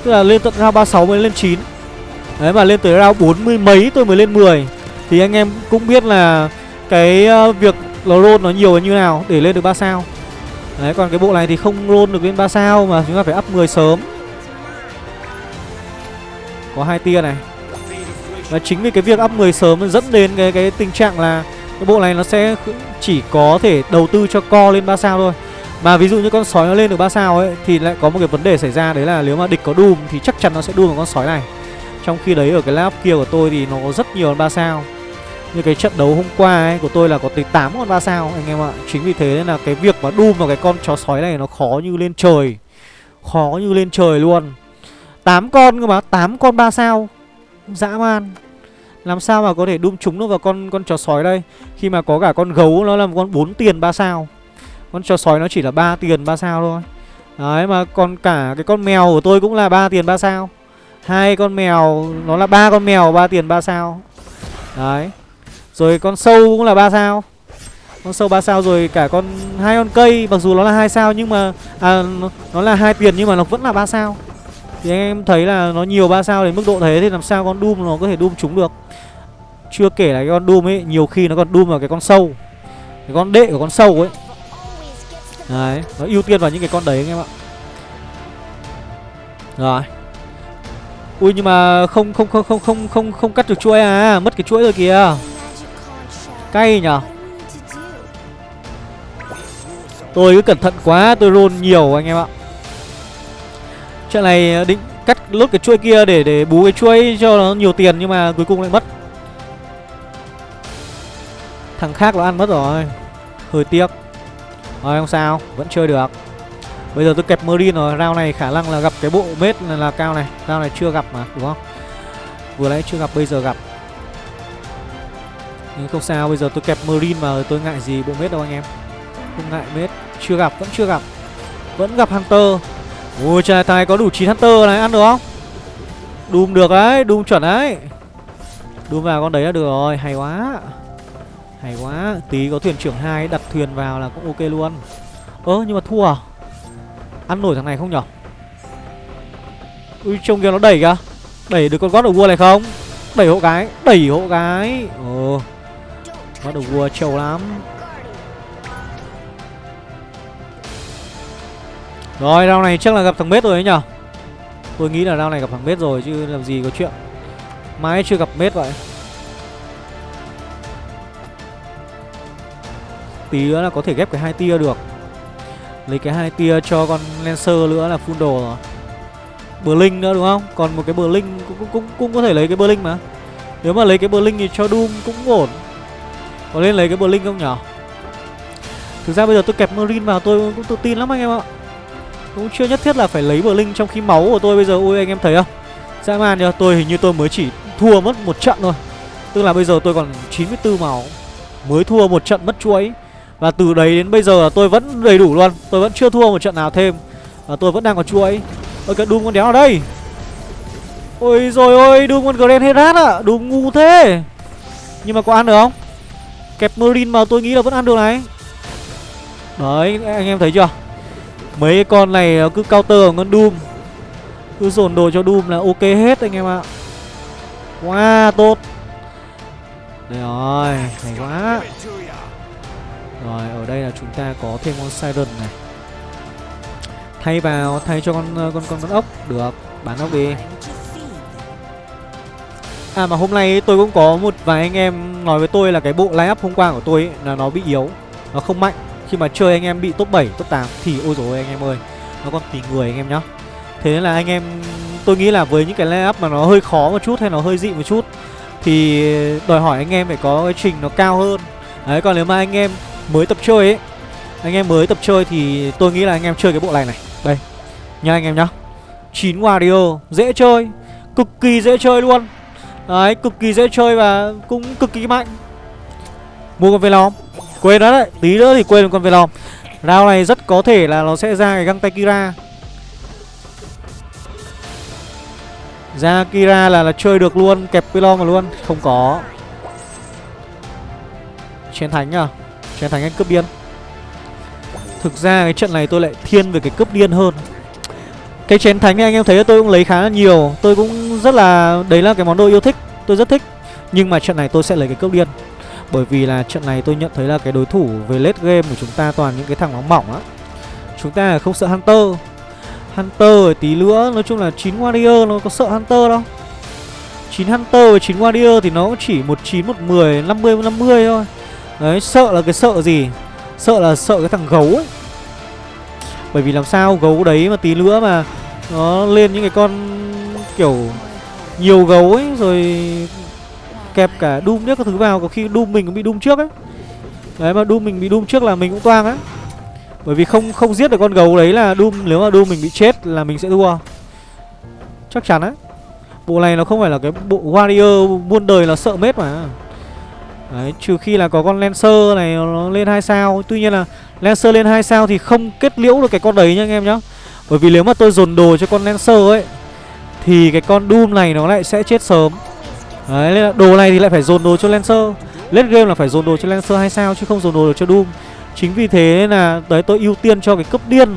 Tức là lên tận round 36 mới lên 9. Đấy, mà lên tới round 40 mấy tôi mới lên 10. Thì anh em cũng biết là cái ờ, việc nó roll nó nhiều như nào để lên được 3 sao. Đấy, còn cái bộ này thì không roll được lên 3 sao mà chúng ta phải up 10 sớm. Có hai tia này. Và chính vì cái việc up 10 sớm dẫn đến cái cái tình trạng là cái bộ này nó sẽ chỉ có thể đầu tư cho co lên 3 sao thôi. Mà ví dụ như con sói nó lên được 3 sao ấy thì lại có một cái vấn đề xảy ra đấy là nếu mà địch có Doom thì chắc chắn nó sẽ Doom vào con sói này. Trong khi đấy ở cái lab kia của tôi thì nó có rất nhiều con 3 sao. Như cái trận đấu hôm qua ấy của tôi là có tới 8 con 3 sao anh em ạ. Chính vì thế nên là cái việc mà Doom vào cái con chó sói này nó khó như lên trời. Khó như lên trời luôn. 8 con cơ mà, 8 con 3 sao. Dã man. Làm sao mà có thể Doom trúng nó vào con con chó sói đây Khi mà có cả con gấu nó là một con 4 tiền 3 sao con chó sói nó chỉ là 3 tiền 3 sao thôi. Đấy mà còn cả cái con mèo của tôi cũng là 3 tiền 3 sao. Hai con mèo nó là ba con mèo 3 tiền 3 sao. Đấy. Rồi con sâu cũng là 3 sao. Con sâu 3 sao rồi cả con hai con cây Mặc dù nó là hai sao nhưng mà à, nó, nó là hai tiền nhưng mà nó vẫn là 3 sao. Thì anh em thấy là nó nhiều 3 sao đến mức độ thế Thì làm sao con Doom nó có thể Doom trúng được? Chưa kể là cái con Doom ấy Nhiều khi nó còn Doom vào cái con sâu. Cái con đệ của con sâu ấy. Đấy Nó ưu tiên vào những cái con đấy anh em ạ. Rồi. Ui nhưng mà không không không không không không không cắt được chuỗi à, mất cái chuỗi rồi kìa. Cay nhở? Tôi cứ cẩn thận quá Tôi roll nhiều anh em ạ. Chuyện này định cắt lốt cái chuỗi kia để để bú cái chuỗi cho nó nhiều tiền nhưng mà cuối cùng lại mất. Thằng khác nó ăn mất rồi. Hơi tiếc. Rồi không sao Vẫn chơi được. Bây giờ tôi kẹp Marine rồi Round này khả năng là gặp cái bộ mết là, là cao này Round này chưa gặp mà đúng không? Vừa nãy chưa gặp bây giờ gặp. Nhưng không sao bây giờ tôi kẹp Marine mà tôi ngại gì bộ mết đâu anh em. Không ngại mết Chưa gặp vẫn chưa gặp. Vẫn gặp Hunter. Ôi trời thằng này có đủ 9 Hunter này ăn được không? Doom được đấy Doom chuẩn đấy. Doom vào con đấy là được rồi Hay quá. Hay quá, Tí có thuyền trưởng hai đặt thuyền vào là cũng ok luôn. Ơ, nhưng mà thua à? Ăn nổi thằng này không nhở? Ui, trông kia nó đẩy kìa. Đẩy được con gót ở vua này không? Đẩy hộ cái, Đẩy hộ cái. Ồ, Gót đầu vua trâu lắm. Rồi, round này chắc là gặp thằng Mết rồi ấy nhở? Tôi nghĩ là round này gặp thằng Mết rồi, chứ làm gì có chuyện. Mãi chưa gặp Mết vậy. Tí nữa là có thể ghép cái hai tia được. Lấy cái hai tia cho con Lancer nữa là full đồ rồi. Blink nữa đúng không? Còn một cái Blink cũng, cũng, cũng, cũng có thể lấy cái Blink mà. Nếu mà lấy cái Blink thì cho Doom cũng ổn. Có nên lấy cái Blink không nhở? Thực ra bây giờ tôi kẹp Marine vào tôi cũng tự tin lắm anh em ạ. Cũng chưa nhất thiết là phải lấy Blink trong khi máu của tôi bây giờ. Ôi anh em thấy không? Dã man nhờ, Tôi hình như tôi mới chỉ thua mất một trận thôi. Tức là bây giờ tôi còn 94 máu. Mới thua một trận mất chuỗi. Và từ đấy đến bây giờ là tôi vẫn đầy đủ luôn. Tôi vẫn chưa thua một trận nào thêm. Và tôi vẫn đang có chuỗi Ôi, cái Doom con đéo ở đây. Ôi rồi ôi, Doom con Grand Herat ạ. Doom ngu thế. Nhưng mà có ăn được không? Kẹp Marine mà tôi nghĩ là vẫn ăn được này. Đấy, anh em thấy chưa? Mấy con này cứ counter ở con Doom. Cứ dồn đồ cho Doom là ok hết anh em ạ. Wow tốt. Đây rồi, Hay quá. Rồi ở đây là chúng ta có thêm con Siren này. Thay vào Thay cho con ờ, con con, con ốc. Được bán ốc đi. À mà hôm nay tôi cũng có một vài anh em nói với tôi là cái bộ line up hôm qua của tôi ấy, là nó bị yếu Nó không mạnh. Khi mà chơi anh em bị top 7, top 8 thì ôi dồi anh em ơi Nó còn tùy người anh em nhá. Thế nên là anh em tôi nghĩ là với những cái line up mà nó hơi khó một chút hay nó hơi dị một chút Thì đòi hỏi anh em phải có cái trình nó cao hơn. Đấy còn nếu mà anh em mới tập chơi ấy. Anh em mới tập chơi thì tôi nghĩ là anh em chơi cái bộ này này. Đây Nha anh em nhá. 9 Wario Dễ chơi. Cực kỳ dễ chơi luôn. Đấy, cực kỳ dễ chơi và cũng cực kỳ mạnh. Mua con Velom. Quên đó đấy, tí nữa thì quên con Velom. Round này rất có thể là nó sẽ ra cái găng tay Kira. Ra Kira là là chơi được luôn, kẹp Velom mà luôn Không có. Chiến thánh à Chiến thánh anh cướp điên. Thực ra cái trận này tôi lại thiên về cái cướp điên hơn. Cái chén thánh này anh em thấy tôi cũng lấy khá là nhiều. Tôi cũng rất là... Đấy là cái món đồ yêu thích. Tôi rất thích. Nhưng mà trận này tôi sẽ lấy cái cướp điên. Bởi vì là trận này tôi nhận thấy là cái đối thủ về late game của chúng ta toàn những cái thằng nóng mỏng á. Chúng ta không sợ Hunter. Hunter tí nữa Nói chung là 9 Warrior nó có sợ Hunter đâu. 9 Hunter và 9 Warrior thì nó chỉ 19, 10, 50, 50 thôi. Đấy, sợ là cái sợ gì? Sợ là sợ cái thằng gấu ấy. Bởi vì làm sao gấu đấy mà tí nữa mà Nó lên những cái con kiểu Nhiều gấu ấy Rồi kẹp cả Doom nhất các thứ vào Có khi Doom mình cũng bị Doom trước ấy. Đấy mà Doom mình bị Doom trước là mình cũng toang á. Bởi vì không không giết được con gấu đấy là Doom Nếu mà Doom mình bị chết là mình sẽ thua. Chắc chắn á. Bộ này nó không phải là cái bộ Warrior muôn đời là sợ mết mà. Đấy, trừ khi là có con Lancer này nó lên hai sao. Tuy nhiên là Lancer lên 2 sao thì không kết liễu được cái con đấy nha anh em nhá. Bởi vì nếu mà tôi dồn đồ cho con Lancer ấy Thì cái con Doom này nó lại sẽ chết sớm. Đấy, nên là đồ này thì lại phải dồn đồ cho Lancer. Late game là phải dồn đồ cho Lancer 2 sao chứ không dồn đồ được cho Doom. Chính vì thế là đấy tôi ưu tiên cho cái cấp điên.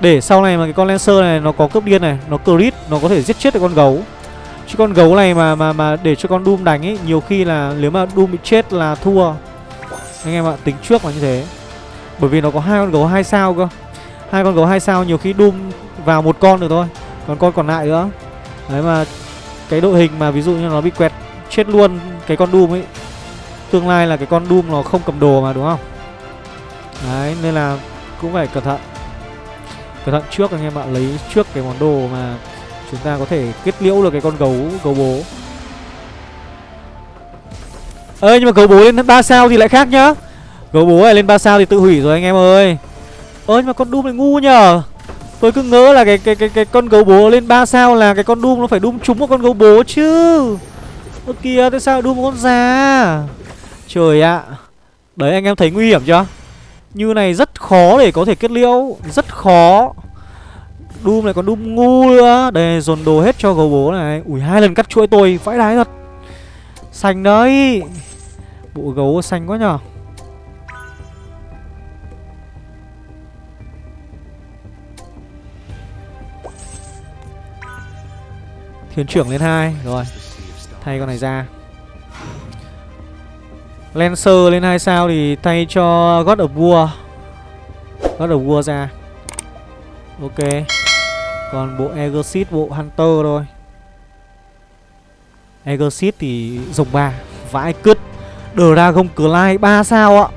Để sau này mà cái con Lancer này nó có cấp điên này Nó crit, nó có thể giết chết được con gấu. Chứ con gấu này mà mà mà để cho con Doom đánh ấy Nhiều khi là nếu mà Doom bị chết là thua. Anh em ạ, tính trước là như thế. Bởi vì nó có hai con gấu hai sao cơ. Hai con gấu hai sao nhiều khi Doom vào một con được thôi. Còn con còn lại nữa. Đấy mà cái đội hình mà ví dụ như nó bị quẹt chết luôn cái con Doom ấy Tương lai là cái con Doom nó không cầm đồ mà đúng không? Đấy nên là cũng phải cẩn thận. Cẩn thận trước anh em ạ Lấy trước cái món đồ mà chúng ta có thể kết liễu được cái con gấu gấu bố. Ơ nhưng mà gấu bố lên 3 sao thì lại khác nhá. Gấu bố này lên 3 sao thì tự hủy rồi anh em ơi. Ơ, nhưng mà con Doom này ngu nhở Tôi cứ ngỡ là cái cái cái cái con gấu bố lên 3 sao là cái con Doom nó phải Doom trúng một con gấu bố chứ. Ơ, kìa, tại sao Doom một con già? Trời ạ. Đấy, anh em thấy nguy hiểm chưa? Như này rất khó để có thể kết liễu, Rất khó. Doom này, còn Doom ngu nữa. Để dồn đồ hết cho gấu bố này. Ui, hai lần cắt chuỗi tôi, vãi đái thật. Xanh đấy. Bộ gấu xanh quá nhở Thuyền trưởng lên hai. Rồi, Thay con này ra. Lancer lên hai sao thì thay cho God of War. God of War ra. Ok. Còn bộ Exit bộ Hunter thôi. Exit thì dùng 3 Vãi cứt. Dragon Clay 3 sao ạ?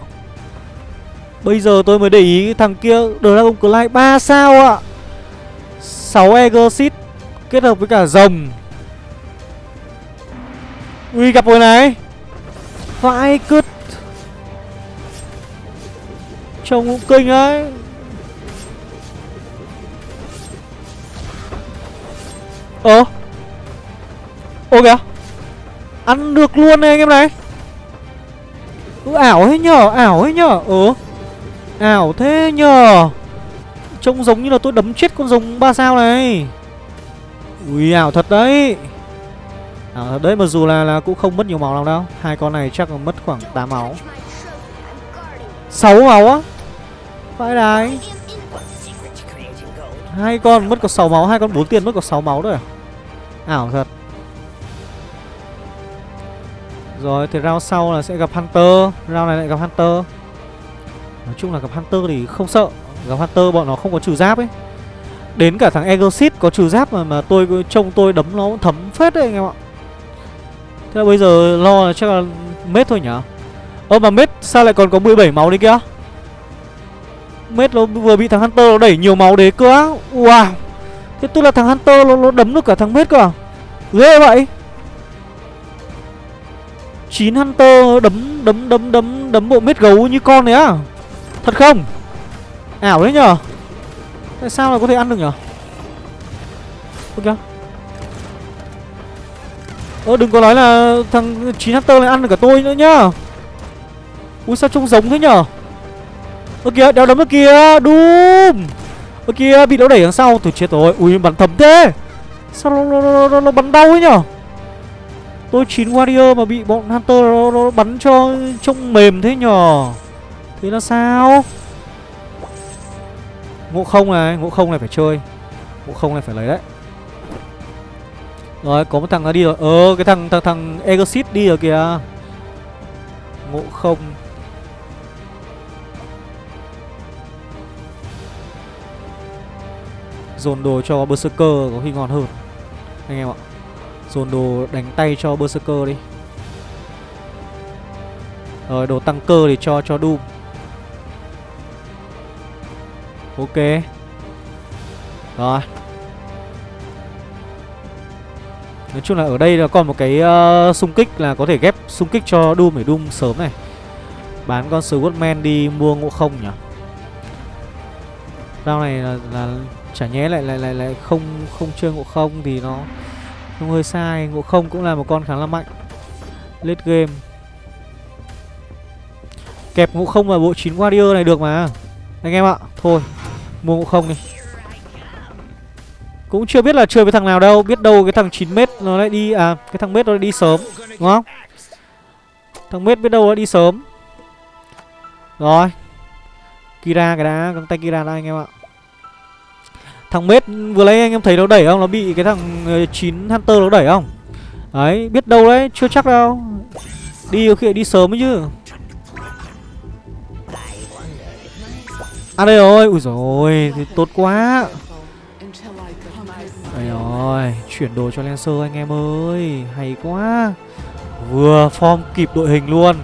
Bây giờ tôi mới để ý thằng kia, Dragon Clay 3 sao ạ? 6 Exit Kết hợp với cả rồng. Ui, gặp rồi này. Vãi cứt. Trông cũng kinh ấy. Ờ. Ô kìa Ăn được luôn này anh em này. Ừ ảo thế nhở Ảo thế nhở. Ừ Ảo thế nhở. Trông giống như là tôi đấm chết con rồng ba sao này. Ui ảo thật đấy. À, Đấy mà dù là, là cũng không mất nhiều máu lắm đâu. Hai con này chắc là mất khoảng 8 máu. 6 máu á? Phải đấy. Hai con mất có 6 máu, Hai con 4 tiền mất có 6 máu rồi à? Ảo thật. Rồi, thì round sau là sẽ gặp Hunter. Round này lại gặp Hunter. Nói chung là gặp Hunter thì không sợ. Gặp Hunter bọn nó không có trừ giáp ấy. Đến cả thằng egosit có trừ giáp mà mà tôi trông tôi đấm nó thấm phết đấy anh em ạ. Thế là bây giờ lo là chắc là mết thôi nhở? Ơ, mà mết sao lại còn có 17 máu đấy kia Mết nó vừa bị thằng Hunter nó đẩy nhiều máu đấy cơ á. Wow. Thế tức là thằng Hunter nó, nó đấm được cả thằng mết cơ à? Ghê vậy. 9 Hunter đấm đấm đấm đấm đấm bộ mết gấu như con này á. Thật không? Ảo đấy nhở Tại sao lại có thể ăn được nhở Ơ kìa Ơ đừng có nói là thằng 9 Hunter này ăn được cả tôi nữa nhá. Ui sao trông giống thế nhở Ơ kìa đéo đấm ở kìa đùm. Ơ kìa bị nó đẩy đằng sau. Tôi chết rồi Ui bắn thấm thế. Sao nó, nó, nó, nó, nó bắn đau ấy nhở? Tôi chín warrior mà bị bọn Hunter nó, nó bắn cho trông mềm thế nhở? Thế là sao? Ngộ không này Ngộ không này phải chơi. Ngộ không này phải lấy đấy. Rồi có một thằng nó đi rồi. Ờ cái thằng thằng thằng Exit đi rồi kìa. Ngộ không. Dồn đồ cho Berserker có khi ngon hơn. Anh em ạ Dồn đồ đánh tay cho Berserker đi. Rồi đồ tăng cơ thì cho cho Doom. Ok. Rồi. Nói chung là ở đây là còn một cái uh, xung kích là có thể ghép xung kích cho Doom để Doom sớm này. Bán con Swordman đi mua ngộ không nhỉ? Rao này là, là chả nhé lại lại lại lại không không chơi ngộ không thì nó nó hơi sai. Ngộ không cũng là một con khá là mạnh. Late game. Kẹp ngộ không vào bộ 9 warrior này được mà. Anh em ạ, thôi, mua ngộ không đi. Cũng chưa biết là chơi với thằng nào đâu, biết đâu cái thằng 9 mét nó lại đi à cái thằng mét nó lại đi sớm, đúng không? Thằng mét biết đâu nó đi sớm. Rồi. Kira cái đá, găng tay kira đã, anh em ạ. Thằng mết vừa lấy anh em thấy nó đẩy không? Nó bị cái thằng ờ, 9 Hunter nó đẩy không? Đấy, biết đâu đấy, chưa chắc đâu. Đi khi đi sớm ấy chứ. À đây rồi, ui rồi thì tốt quá. Đây rồi, chuyển đồ cho Lancer anh em ơi. Hay quá. Vừa form kịp đội hình luôn.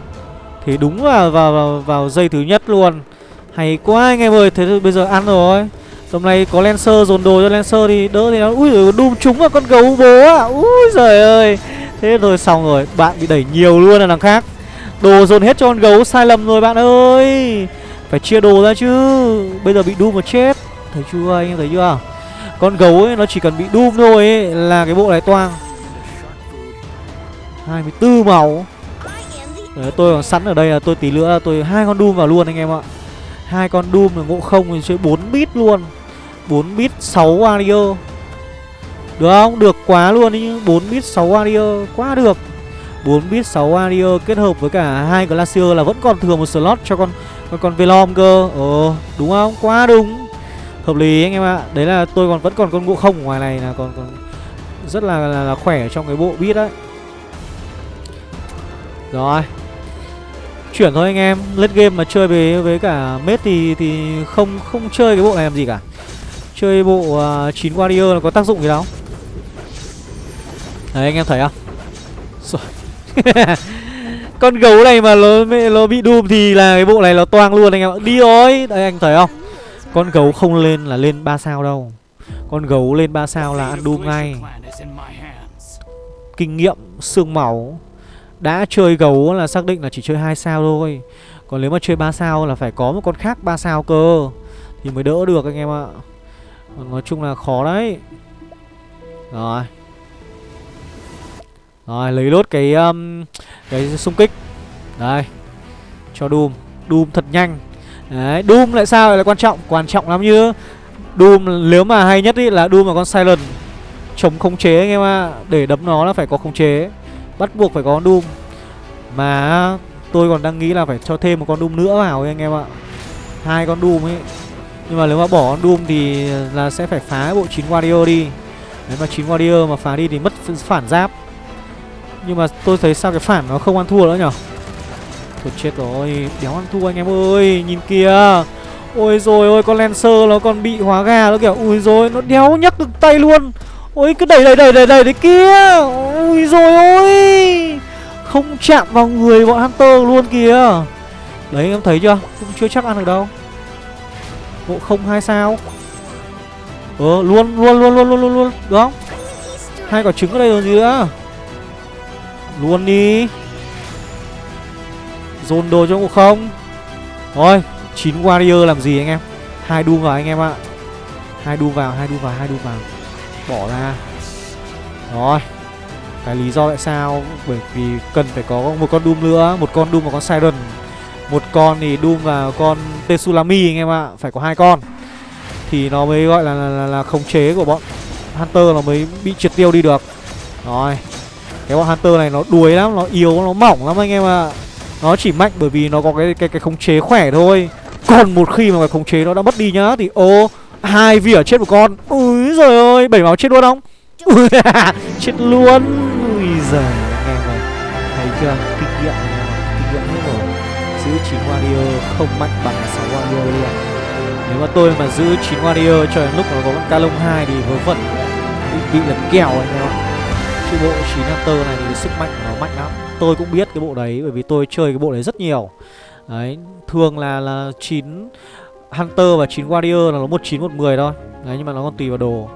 Thì đúng là vào, vào, vào dây thứ nhất luôn. Hay quá anh em ơi Thế bây giờ ăn rồi. Tầm này có Lancer dồn đồ cho Lancer thì đỡ thì nó Ui rồi đùm trúng vào con gấu bố à Ui giời ơi. Thế rồi xong rồi. Bạn bị đẩy nhiều luôn là đằng khác. Đồ dồn hết cho con gấu sai lầm rồi bạn ơi. Phải chia đồ ra chứ. Bây giờ bị Doom mà chết. Thấy chưa anh? Em thấy chưa? Con gấu ấy nó chỉ cần bị Doom thôi ấy Là cái bộ này toang. 24 màu. Đấy, tôi còn sẵn ở đây là tôi tí nữa tôi hai con Doom vào luôn anh em ạ. Hai con Doom là ngộ không thì chơi 4 bit luôn. 4 bit 6 warrior Được không? Được quá luôn đi 4 bit 6 warrior Quá được. 4 bit 6 warrior kết hợp với cả hai glacier là vẫn còn thừa một slot cho con con, con Velom cơ. Ồ đúng không? Quá đúng. Hợp lý anh em ạ. Đấy là tôi còn vẫn còn con ngộ không ở ngoài này là còn còn rất là, là, là khỏe trong cái bộ bit đấy. Rồi. Chuyển thôi anh em. Late game mà chơi với với cả mết thì thì không không chơi cái bộ này làm gì cả. Chơi bộ à, uh, 9 warrior là có tác dụng gì đâu Đấy anh em thấy không? Con gấu này mà nó, nó bị doom thì là cái bộ này nó toang luôn anh em ạ. Đi rồi Đấy anh thấy không? Con gấu không lên là lên 3 sao đâu. Con gấu lên 3 sao là ăn doom ngay. Kinh nghiệm xương máu. Đã chơi gấu là xác định là chỉ chơi hai sao thôi. Còn nếu mà chơi 3 sao là phải có một con khác 3 sao cơ. Thì mới đỡ được anh em ạ. Nói chung là khó đấy. Rồi. Rồi lấy lốt cái um, Cái xung kích. Đây. Cho Doom. Doom thật nhanh. Đấy Doom lại sao lại quan trọng? Quan trọng lắm như Doom nếu mà hay nhất ý là Doom là con Silent. Chống khống chế anh em ạ. Để đấm nó là phải có khống chế. Bắt buộc phải có con Doom. Mà tôi còn đang nghĩ là phải cho thêm một con Doom nữa vào ấy anh em ạ. Hai con Doom ấy. Nhưng mà nếu mà bỏ con Doom thì là sẽ phải phá bộ 9 Warrior đi. Nếu mà 9 Warrior mà phá đi thì mất phản giáp. Nhưng mà tôi thấy sao cái phản nó không ăn thua nữa nhở? Thôi chết rồi Đéo ăn thua anh em ơi, Nhìn kìa. Ôi rồi ôi, con Lancer nó còn bị hóa gà nó kiểu Ui rồi nó đéo nhắc được tay luôn. Ôi, cứ đẩy đẩy đẩy đẩy đẩy đấy kia. Ui rồi ôi. Không chạm vào người bọn Hunter luôn kìa. Đấy, em thấy chưa? Cũng chưa chắc ăn được đâu. Bộ không, hai sao? Ờ luôn luôn luôn luôn luôn luôn luôn, Được không? Hai quả trứng ở đây rồi gì nữa? Luôn đi. Dồn đồ cho ngộ không? Thôi, chín warrior làm gì anh em? Hai đu vào anh em ạ. Hai đu vào, hai đu vào, hai đu vào. Bỏ ra. Rồi. Cái lý do tại sao? Bởi vì cần phải có một con doom nữa, một con doom và con siren một con thì doom và con tetsulami anh em ạ phải có hai con. Thì nó mới gọi là là, là, là khống chế của bọn hunter nó mới bị triệt tiêu đi được. Rồi cái bọn hunter này nó đuối lắm nó yếu nó mỏng lắm anh em ạ. Nó chỉ mạnh bởi vì nó có cái cái cái khống chế khỏe thôi. Còn một khi mà cái khống chế nó đã mất đi nhá Thì ô hai vỉa chết một con. Úi giời ơi Bảy máu chết luôn không? Chết luôn. Ui giời Anh em ơi. Thấy chưa? Kinh nghiệm anh em Kinh nghiệm hết rồi. Giữ 9 warrior không mạnh bằng 6 warrior luôn Nếu mà tôi mà giữ 9 warrior cho đến lúc nó có con ca lông 2 Thì vớ vẩn Bị, bị lật kèo anh em ạ Chứ bộ 9 hunter này thì sức mạnh của nó mạnh lắm Tôi cũng biết cái bộ đấy Bởi vì tôi chơi cái bộ đấy rất nhiều Đấy, thường là là 9 Hunter và 9 Warrior là nó 19 10 thôi. Đấy nhưng mà nó còn tùy vào đồ.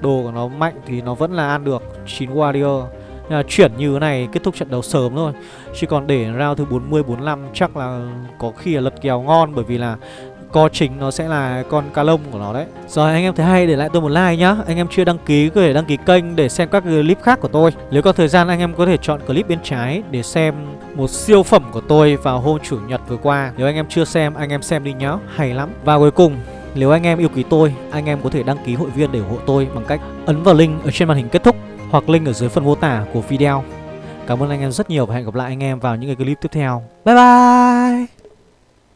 Đồ của nó mạnh thì nó vẫn là ăn được 9 Warrior. Ờ, chuyển như thế này, kết thúc trận đấu sớm thôi. Chứ còn để round thứ 40 45 chắc là có khi là lật kèo ngon, bởi vì là co chính nó sẽ là con cá lông của nó đấy. Rồi, anh em thấy hay, để lại tôi một like nhá. Anh em chưa đăng ký có thể đăng ký kênh để xem các clip khác của tôi. Nếu có thời gian, anh em có thể chọn clip bên trái để xem một siêu phẩm của tôi vào hôm chủ nhật vừa qua. Nếu anh em chưa xem, anh em xem đi nhá. Hay lắm. Và cuối cùng, nếu anh em yêu quý tôi, Anh em có thể đăng ký hội viên để ủng hộ tôi bằng cách ấn vào link ở trên màn hình kết thúc. Hoặc link ở dưới phần mô tả của video. Cảm ơn anh em rất nhiều và hẹn gặp lại anh em vào những cái clip tiếp theo. Bye bye!